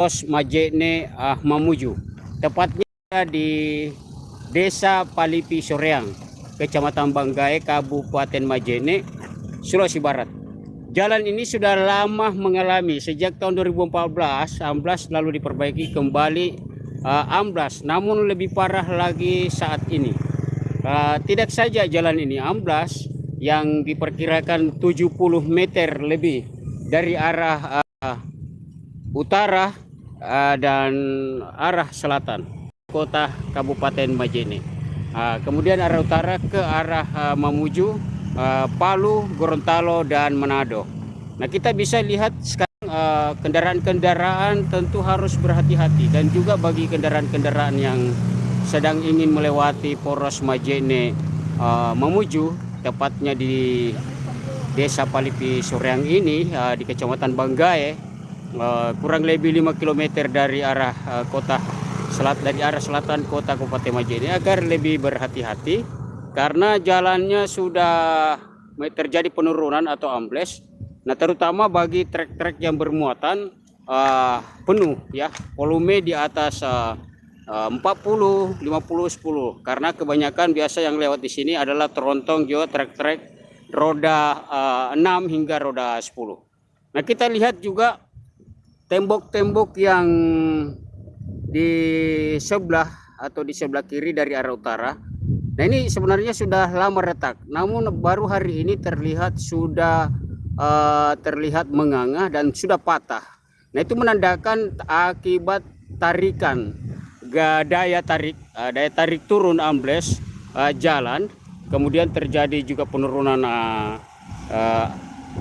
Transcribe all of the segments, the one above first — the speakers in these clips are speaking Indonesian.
Pos Majene uh, Mamuju. Tepatnya di Desa Palipi Soreang, Kecamatan Banggai, Kabupaten Majene, Sulawesi Barat. Jalan ini sudah lama mengalami sejak tahun 2014 amblas lalu diperbaiki kembali uh, amblas namun lebih parah lagi saat ini. Uh, tidak saja jalan ini amblas yang diperkirakan 70 meter lebih dari arah uh, utara uh, dan arah selatan kota Kabupaten Majene. Uh, kemudian arah utara ke arah uh, Mamuju, Palu, Gorontalo dan Manado. Nah, kita bisa lihat sekarang kendaraan-kendaraan tentu harus berhati-hati dan juga bagi kendaraan-kendaraan yang sedang ingin melewati poros Majene Mamuju tepatnya di Desa Palipi Soreang ini di Kecamatan Banggai uh, kurang lebih 5 km dari arah uh, kota selat dari arah selatan kota Kabupaten Majene agar lebih berhati-hati karena jalannya sudah terjadi penurunan atau ambles. Nah, terutama bagi trek-trek yang bermuatan uh, penuh ya, volume di atas uh, 40, 50, 10 karena kebanyakan biasa yang lewat di sini adalah terontong juga trek-trek roda uh, eh, 6 hingga roda 10. Nah, kita lihat juga tembok-tembok yang di sebelah atau di sebelah kiri dari arah utara. Nah, ini sebenarnya sudah lama retak, namun baru hari ini terlihat sudah uh, terlihat menganga dan sudah patah. Nah, itu menandakan akibat tarikan daya tarik, uh, daya tarik turun ambles uh, jalan kemudian terjadi juga penurunan uh, uh,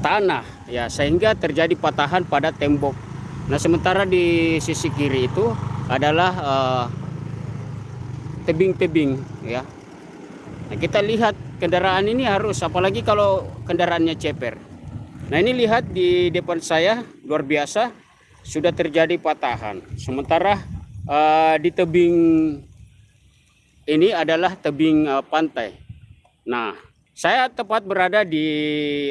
tanah ya sehingga terjadi patahan pada tembok nah sementara di sisi kiri itu adalah uh, tebing-tebing uh, ya. Nah kita lihat kendaraan ini harus apalagi kalau kendaraannya ceper. Nah ini lihat di depan saya luar biasa sudah terjadi patahan. Sementara uh, di tebing ini adalah tebing uh, pantai. Nah, saya tepat berada di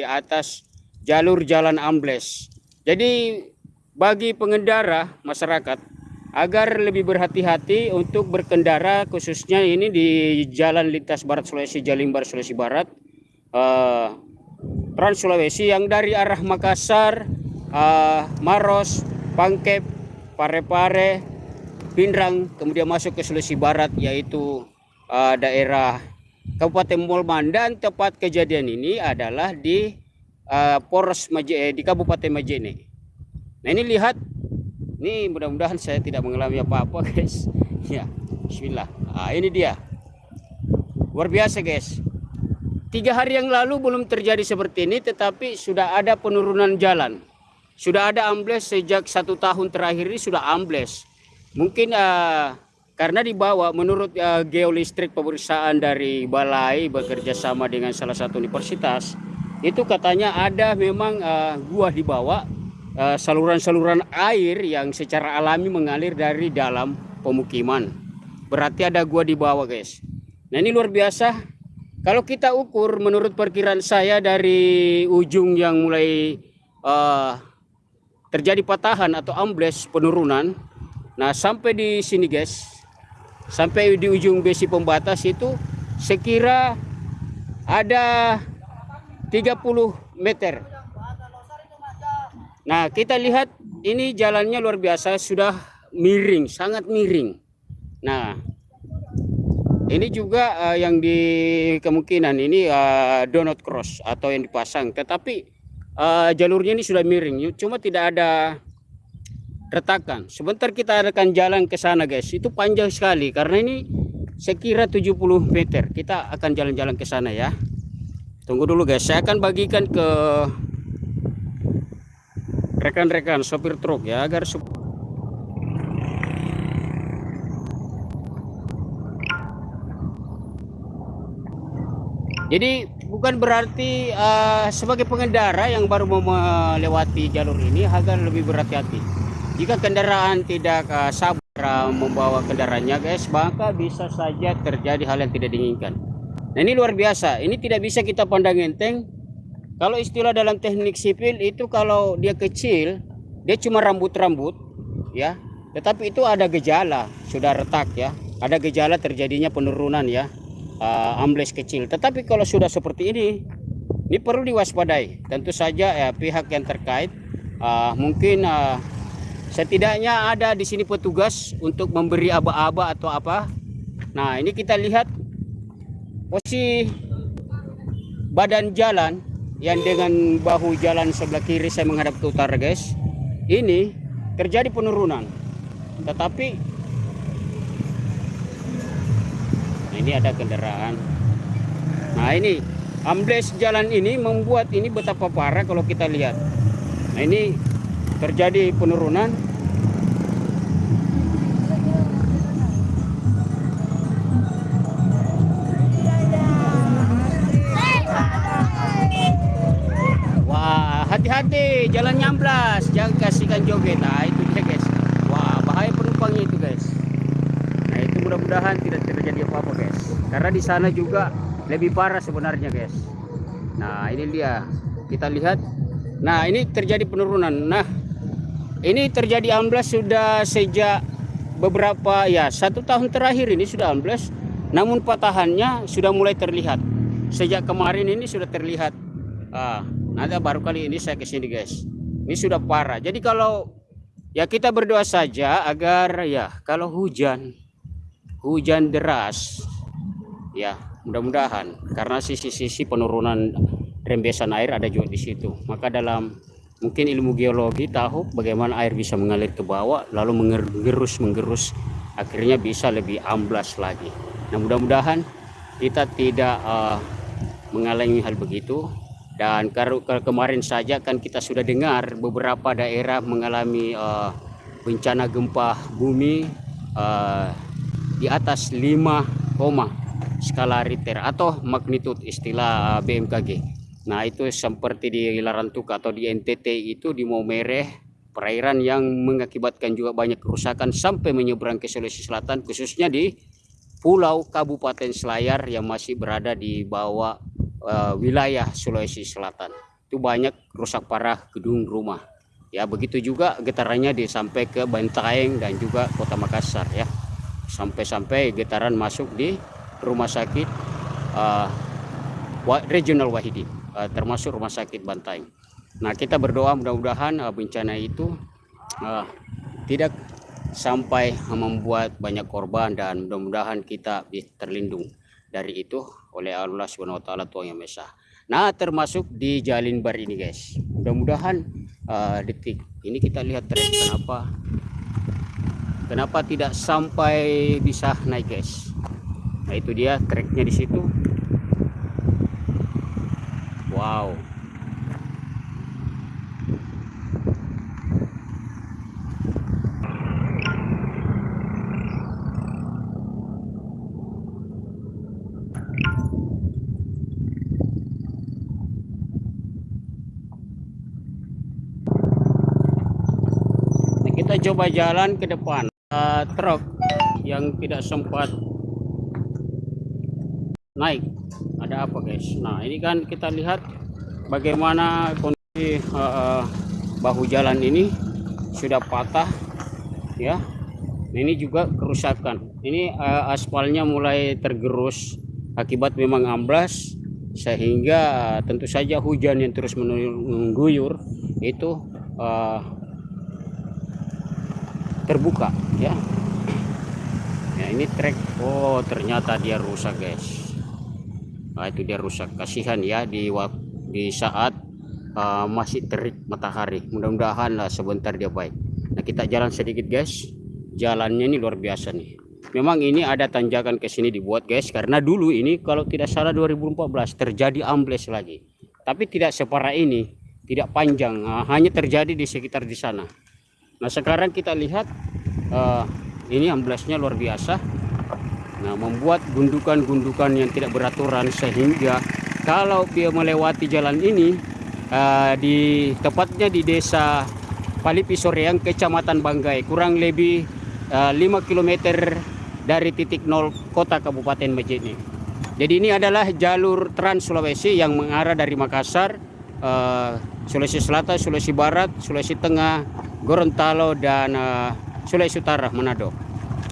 atas jalur jalan ambles. Jadi bagi pengendara masyarakat agar lebih berhati-hati untuk berkendara khususnya ini di jalan lintas Barat Sulawesi Jalimbar Sulawesi Barat uh, Trans Sulawesi yang dari arah Makassar, uh, Maros, Pangkep, Parepare, Pindrang kemudian masuk ke Sulawesi Barat yaitu uh, daerah Kabupaten Molman dan tempat kejadian ini adalah di uh, Poros Majene, di Kabupaten Majene. Nah ini lihat, ini mudah-mudahan saya tidak mengalami apa-apa guys. Ya, Bismillah. Nah, ini dia, luar biasa guys. Tiga hari yang lalu belum terjadi seperti ini, tetapi sudah ada penurunan jalan. Sudah ada ambles sejak satu tahun terakhir ini sudah ambles. Mungkin uh, karena dibawa menurut uh, geolistrik pemeriksaan dari balai bekerja sama dengan salah satu universitas itu katanya ada memang uh, gua di bawah saluran-saluran uh, air yang secara alami mengalir dari dalam pemukiman. Berarti ada gua di bawah guys. Nah ini luar biasa. Kalau kita ukur menurut perkiraan saya dari ujung yang mulai uh, terjadi patahan atau ambles penurunan nah sampai di sini guys sampai di ujung besi pembatas itu sekira ada 30 meter nah kita lihat ini jalannya luar biasa sudah miring sangat miring nah ini juga uh, yang di kemungkinan ini uh, donut cross atau yang dipasang tetapi uh, jalurnya ini sudah miring cuma tidak ada retakan. Sebentar kita akan jalan ke sana guys. Itu panjang sekali karena ini sekira 70 meter. Kita akan jalan-jalan ke sana ya. Tunggu dulu guys. Saya akan bagikan ke rekan-rekan sopir truk ya agar Jadi bukan berarti uh, sebagai pengendara yang baru mau melewati jalur ini agar lebih berhati-hati. Jika kendaraan tidak uh, sabar uh, membawa kendaraannya guys maka bisa saja terjadi hal yang tidak diinginkan. Nah ini luar biasa. Ini tidak bisa kita pandang enteng kalau istilah dalam teknik sipil itu kalau dia kecil dia cuma rambut-rambut ya. Tetapi itu ada gejala, sudah retak ya. Ada gejala terjadinya penurunan ya. Uh, ambles kecil. Tetapi kalau sudah seperti ini, ini perlu diwaspadai. Tentu saja ya pihak yang terkait uh, mungkin uh, setidaknya ada di sini petugas untuk memberi aba-aba atau apa. Nah, ini kita lihat posisi badan jalan yang dengan bahu jalan sebelah kiri saya menghadap ke utara, guys. Ini terjadi penurunan. Tetapi nah ini ada kendaraan. Nah, ini ambles jalan ini membuat ini betapa parah kalau kita lihat. Nah, ini terjadi penurunan hati-hati, jalan nyamblas, jangan kasihkan joget. Nah, itu dia guys. Wah, bahaya penumpangnya itu guys. Nah, itu mudah-mudahan tidak terjadi apa-apa guys. Karena di sana juga lebih parah sebenarnya guys. Nah, ini dia. Kita lihat. Nah, ini terjadi penurunan. Nah, ini terjadi amblas sudah sejak beberapa ya satu tahun terakhir ini sudah amblas. Namun patahannya sudah mulai terlihat. Sejak kemarin ini sudah terlihat. Ah, nanti baru kali ini saya ke sini guys. Ini sudah parah. Jadi kalau ya kita berdoa saja agar ya kalau hujan hujan deras ya mudah-mudahan karena sisi-sisi penurunan rembesan air ada juga di situ. Maka dalam mungkin ilmu geologi tahu bagaimana air bisa mengalir ke bawah lalu menggerus menggerus akhirnya bisa lebih amblas lagi. Nah mudah-mudahan kita tidak uh, mengalami hal begitu dan kalau kemarin saja kan kita sudah dengar beberapa daerah mengalami uh, bencana gempa bumi uh, di atas 5, skala Richter atau magnitud istilah BMKG. Nah itu seperti di Larantuka atau di NTT itu di Maumere perairan yang mengakibatkan juga banyak kerusakan sampai menyeberang ke Sulawesi Selatan khususnya di Pulau Kabupaten Selayar yang masih berada di bawah uh, wilayah Sulawesi Selatan. Itu banyak rusak parah gedung rumah. Ya, begitu juga getarannya sampai ke Bantaeng dan juga Kota Makassar ya. Sampai-sampai getaran masuk di rumah sakit uh, regional Wahidi, uh, termasuk rumah sakit Bantaeng. Nah, kita berdoa mudah-mudahan uh, bencana itu uh, tidak sampai membuat banyak korban dan mudah-mudahan kita terlindung dari itu oleh Allah Subhanahu wa taala Tuhan yang Maha Nah, termasuk di Jalin Bar ini, guys. Mudah-mudahan uh, detik ini kita lihat trek kenapa kenapa tidak sampai bisa naik, guys. Nah, itu dia treknya di situ. Wow. kita coba jalan ke depan. Uh, truk yang tidak sempat naik. Ada apa guys? Nah ini kan kita lihat bagaimana kondisi uh, bahu jalan ini sudah patah ya. Ini juga kerusakan. Ini uh, aspalnya mulai tergerus akibat memang amblas sehingga tentu saja hujan yang terus mengguyur itu uh, terbuka ya. Ya ini trek. Oh ternyata dia rusak guys. Nah itu dia rusak. Kasihan ya di di saat uh, masih terik matahari. Mudah-mudahan lah sebentar dia baik. Nah kita jalan sedikit guys. Jalannya ini luar biasa nih. Memang ini ada tanjakan ke sini dibuat guys karena dulu ini kalau tidak salah 2014 terjadi ambles lagi. Tapi tidak separah ini tidak panjang. Uh, hanya terjadi di sekitar di sana Nah sekarang kita lihat uh, ini amblasnya luar biasa. Nah membuat gundukan-gundukan yang tidak beraturan sehingga kalau dia melewati jalan ini uh, di tepatnya di desa Palipi Soreang Kecamatan Banggai kurang lebih uh, 5 km dari titik nol kota Kabupaten Majene. Jadi ini adalah jalur Trans Sulawesi yang mengarah dari Makassar, uh, Sulawesi Selatan, Sulawesi Barat, Sulawesi Tengah, Gorontalo dan uh, Sulawesi Utara Manado.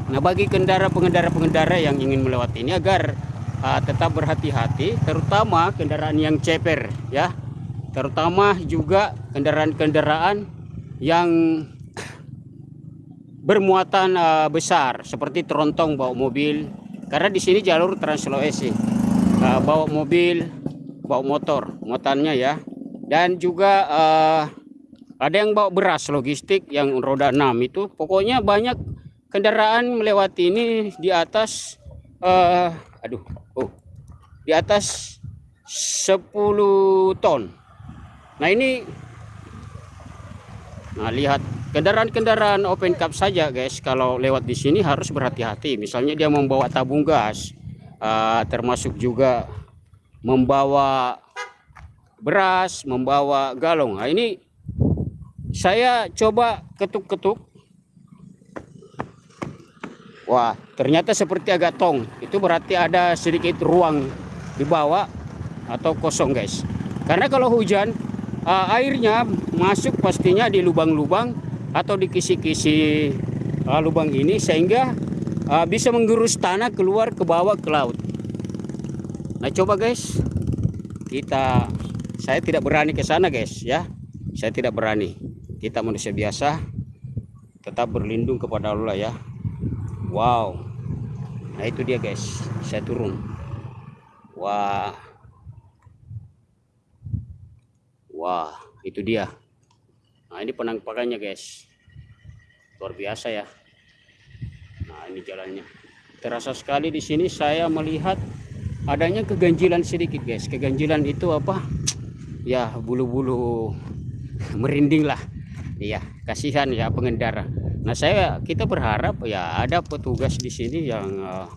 Nah, bagi kendara pengendara-pengendara yang ingin melewati ini agar uh, tetap berhati-hati, terutama kendaraan yang ceper, ya, terutama juga kendaraan-kendaraan yang bermuatan uh, besar seperti terontong bawa mobil, karena di sini jalur Trans Sulawesi, uh, bawa mobil, bawa motor, muatannya ya, dan juga uh, ada yang bawa beras logistik yang roda 6 itu. Pokoknya banyak kendaraan melewati ini di atas uh, aduh oh di atas 10 ton. Nah ini nah lihat kendaraan-kendaraan open cup saja guys. Kalau lewat di sini harus berhati-hati. Misalnya dia membawa tabung gas uh, termasuk juga membawa beras, membawa galong. Nah, ini saya coba ketuk-ketuk. Wah, ternyata seperti agak tong. Itu berarti ada sedikit ruang di bawah atau kosong, guys. Karena kalau hujan, uh, airnya masuk pastinya di lubang-lubang atau di kisi-kisi uh, lubang ini sehingga uh, bisa menggerus tanah keluar ke bawah ke laut. Nah, coba guys, kita saya tidak berani ke sana guys ya saya tidak berani kita manusia biasa tetap berlindung kepada Allah ya. Wow. Nah itu dia guys. Saya turun. Wah. Wah itu dia. Nah ini penampakannya guys. Luar biasa ya. Nah ini jalannya. Terasa sekali di sini saya melihat adanya keganjilan sedikit guys. Keganjilan itu apa? Ya bulu-bulu merinding lah iya kasihan ya pengendara. Nah saya kita berharap ya ada petugas di sini yang uh,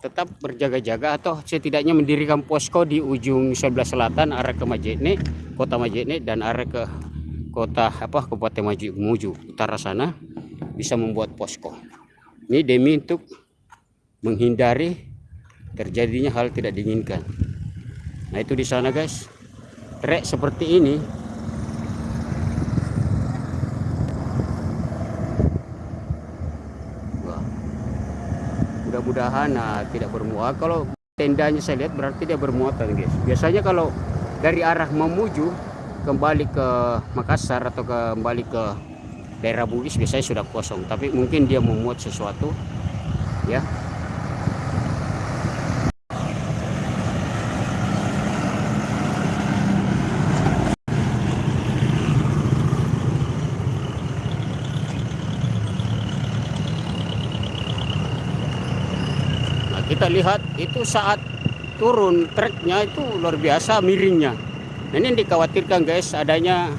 tetap berjaga-jaga atau setidaknya mendirikan posko di ujung sebelah selatan arah ke Majene kota Majene dan arah ke kota apa Kabupaten Maju Muju utara sana bisa membuat posko. Ini demi untuk menghindari terjadinya hal tidak diinginkan. Nah itu di sana guys. Trek seperti ini mudah-mudahan nah, tidak bermuat kalau tendanya saya lihat berarti dia bermuatan guys. Biasanya kalau dari arah memuju kembali ke Makassar atau kembali ke daerah Bugis biasanya sudah kosong. Tapi mungkin dia memuat sesuatu ya kita lihat itu saat turun treknya itu luar biasa miringnya. Nah, ini dikhawatirkan guys adanya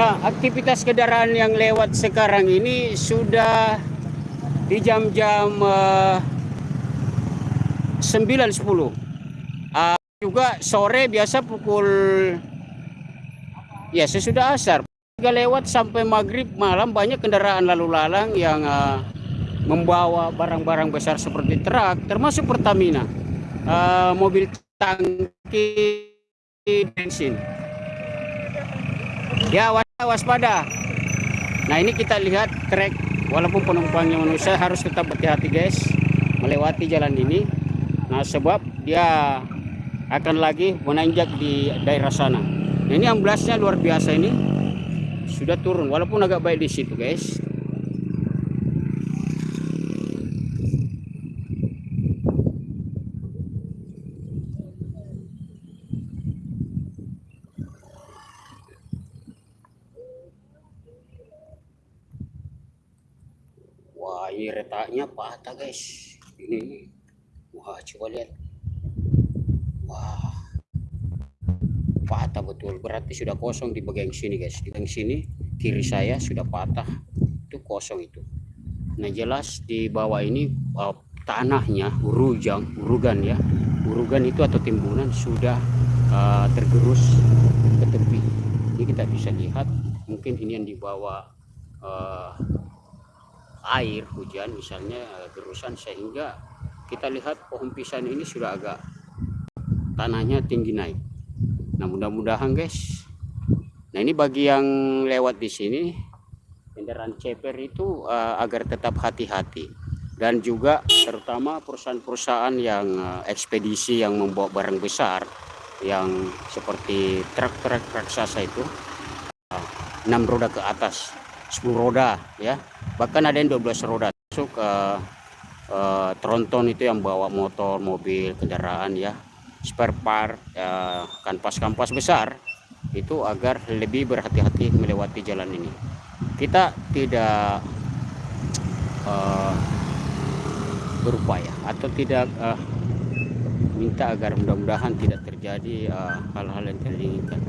Nah, aktivitas kendaraan yang lewat sekarang ini sudah di jam-jam uh, 9.10. Uh, juga sore biasa pukul ya sesudah asar. Juga lewat sampai maghrib malam banyak kendaraan lalu lalang yang uh, membawa barang-barang besar seperti truk, termasuk Pertamina, uh, mobil tangki bensin. Ya waspada. Nah ini kita lihat trek. Walaupun penumpangnya manusia harus tetap berhati-hati guys melewati jalan ini. Nah sebab dia akan lagi menanjak di daerah sana. Nah, ini amblasnya luar biasa ini. Sudah turun walaupun agak baik di situ guys retaknya patah guys. Ini wah coba lihat. Wah. Patah betul. Berarti sudah kosong di bagian sini guys. Di bagian sini kiri saya sudah patah. Itu kosong itu. Nah jelas di bawah ini uh, tanahnya urujang urugan ya. Urugan itu atau timbunan sudah uh, tergerus ke tepi. Ini kita bisa lihat. Mungkin ini yang dibawa uh, air hujan misalnya uh, gerusan sehingga kita lihat pohon pisang ini sudah agak tanahnya tinggi naik. Nah mudah-mudahan guys. Nah ini bagi yang lewat di sini kendaraan ceper itu uh, agar tetap hati-hati. Dan juga terutama perusahaan-perusahaan yang uh, ekspedisi yang membawa barang besar yang seperti truk-truk raksasa itu 6 roda ke atas 10 roda ya. Bahkan ada yang 12 roda masuk uh, uh, tronton itu yang bawa motor mobil kendaraan ya. Spare part ya, kanpas-kanpas besar itu agar lebih berhati-hati melewati jalan ini. Kita tidak uh, berupaya atau tidak uh, minta agar mudah-mudahan tidak terjadi hal-hal uh, yang tidak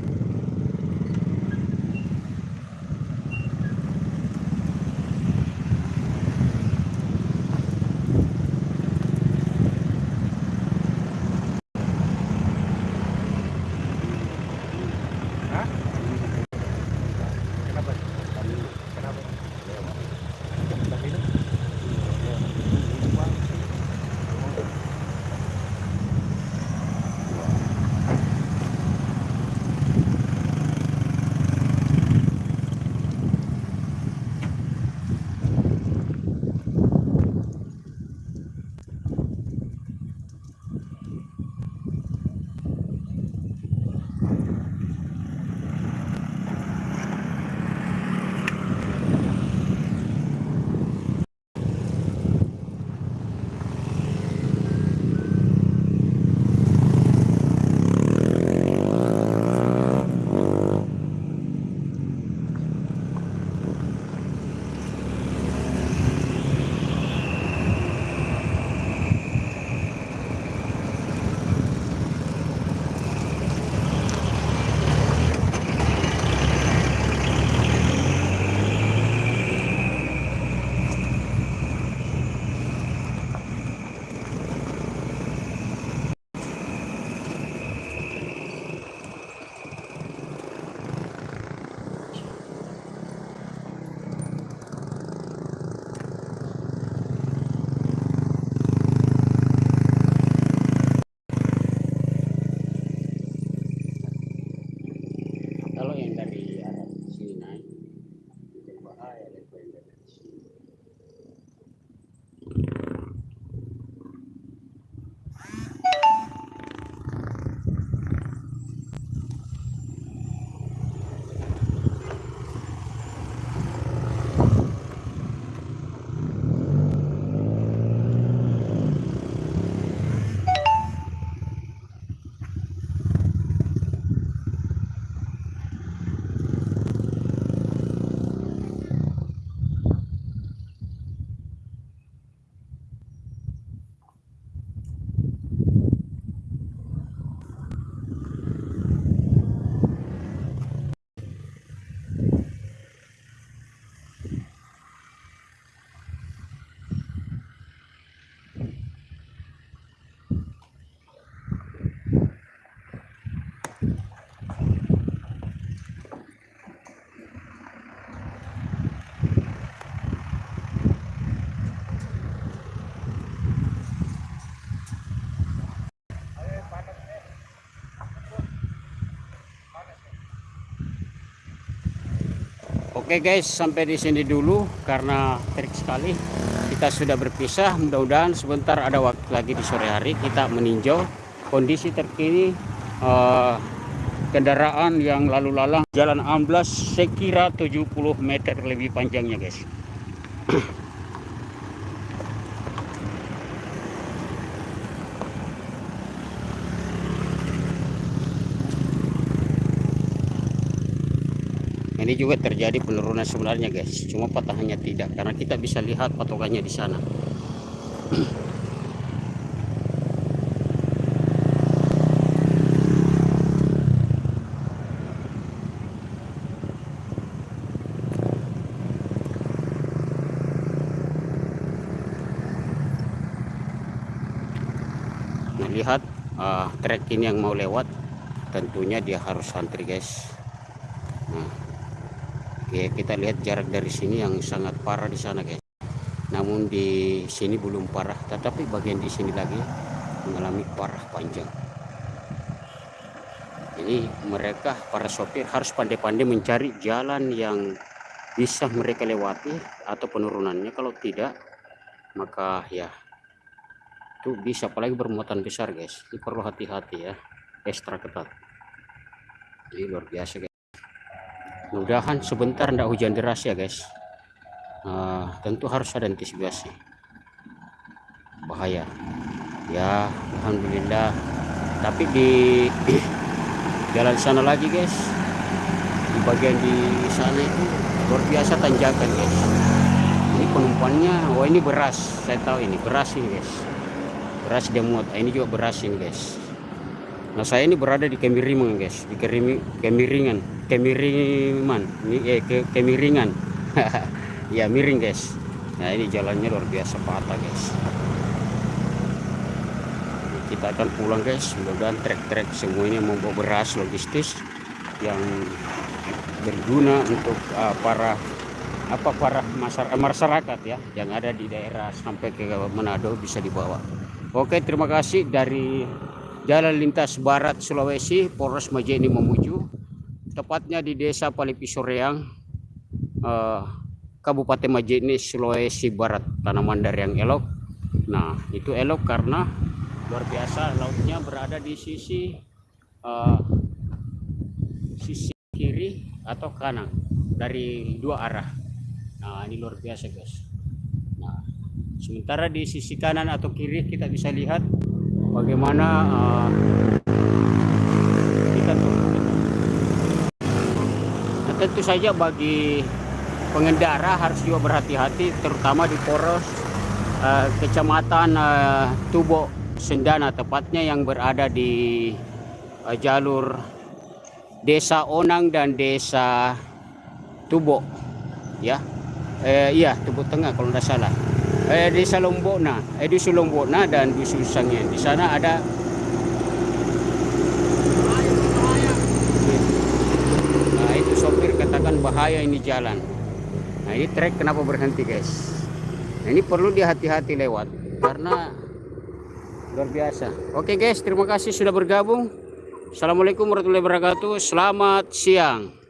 Oke guys, sampai di sini dulu karena terik sekali. Kita sudah berpisah. Mudah-mudahan sebentar ada waktu lagi di sore hari kita meninjau kondisi terkini uh, kendaraan yang lalu lalang Jalan Amblas sekira 70 meter lebih panjangnya guys. ini juga terjadi penurunan sebenarnya guys. Cuma patahannya tidak karena kita bisa lihat patokannya di sana. Nah, lihat uh, trek ini yang mau lewat tentunya dia harus antri guys. Nah oke kita lihat jarak dari sini yang sangat parah di sana guys. Namun di sini belum parah tetapi bagian di sini lagi mengalami parah panjang. Ini mereka para sopir harus pandai-pandai mencari jalan yang bisa mereka lewati atau penurunannya. Kalau tidak maka ya itu bisa apalagi bermuatan besar guys. Ini perlu hati-hati ya ekstra ketat. Ini luar biasa guys mudahan sebentar ndak hujan deras ya guys. Uh, tentu harus ada antisipasi. Bahaya. Ya Alhamdulillah. Tapi di jalan sana lagi guys. Di bagian di sana itu luar biasa tanjakan guys. Ini penumpangnya wah ini beras. Saya tahu ini beras ini guys. Beras dia muat ini juga beras ini guys nah saya ini berada di kemiringan guys. Di kemiringan. Kemiringan ini eh ke, kemiringan. Ya miring guys. Nah ini jalannya luar biasa patah guys. Kita akan pulang guys. Mudah-mudahan trek-trek semuanya membawa beras logistis yang berguna untuk uh, para apa para masyarakat ya yang ada di daerah sampai ke Manado bisa dibawa. Oke, terima kasih dari Jalan Lintas Barat Sulawesi, Polres Majene Mamuju, tepatnya di Desa Palipi Soreang, uh, Kabupaten Majene, Sulawesi Barat, tanaman dari yang elok. Nah, itu elok karena luar biasa lautnya berada di sisi uh, sisi kiri atau kanan dari dua arah. Nah ini luar biasa guys. Nah sementara di sisi kanan atau kiri kita bisa lihat bagaimana uh, kita nah, tentu saja bagi pengendara harus juga berhati-hati terutama di poros uh, kecamatan uh, Tubo Sendana tepatnya yang berada di uh, jalur Desa Onang dan Desa Tubo ya. Eh, iya Tubo Tengah kalau tidak salah eh, Desa Lombokna eh, di Lombokna dan di Susangnya di sana ada nah itu sopir katakan bahaya ini jalan. Nah ini trek kenapa berhenti guys? Nah, ini perlu dihati-hati lewat karena luar biasa. Oke guys terima kasih sudah bergabung. Assalamualaikum warahmatullahi wabarakatuh. Selamat siang